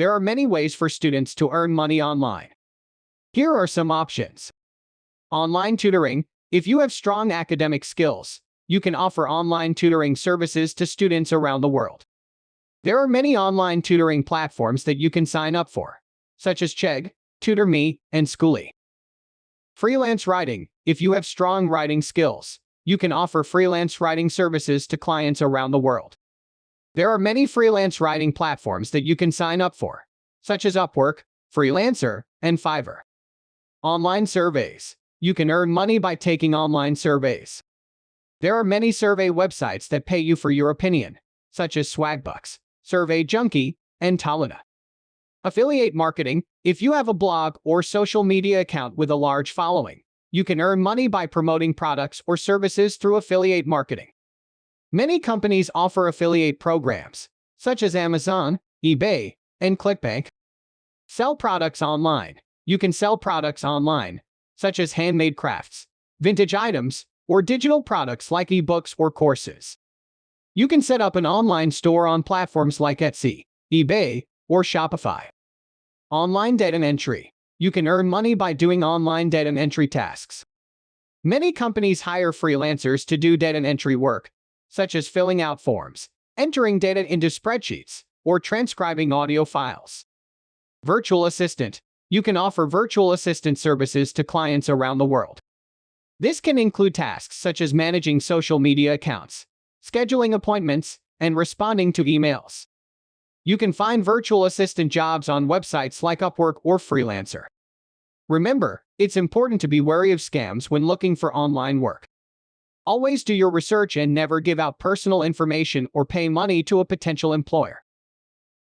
There are many ways for students to earn money online. Here are some options. Online tutoring. If you have strong academic skills, you can offer online tutoring services to students around the world. There are many online tutoring platforms that you can sign up for, such as Chegg, TutorMe, and Skooli. Freelance writing. If you have strong writing skills, you can offer freelance writing services to clients around the world. There are many freelance writing platforms that you can sign up for, such as Upwork, Freelancer, and Fiverr. Online surveys. You can earn money by taking online surveys. There are many survey websites that pay you for your opinion, such as Swagbucks, Survey Junkie, and Toluna. Affiliate marketing. If you have a blog or social media account with a large following, you can earn money by promoting products or services through affiliate marketing. Many companies offer affiliate programs, such as Amazon, eBay, and ClickBank. Sell products online. You can sell products online, such as handmade crafts, vintage items, or digital products like ebooks or courses. You can set up an online store on platforms like Etsy, eBay, or Shopify. Online data entry. You can earn money by doing online data entry tasks. Many companies hire freelancers to do data entry work, such as filling out forms, entering data into spreadsheets, or transcribing audio files. Virtual assistant. You can offer virtual assistant services to clients around the world. This can include tasks such as managing social media accounts, scheduling appointments, and responding to emails. You can find virtual assistant jobs on websites like Upwork or Freelancer. Remember, it's important to be wary of scams when looking for online work. Always do your research and never give out personal information or pay money to a potential employer.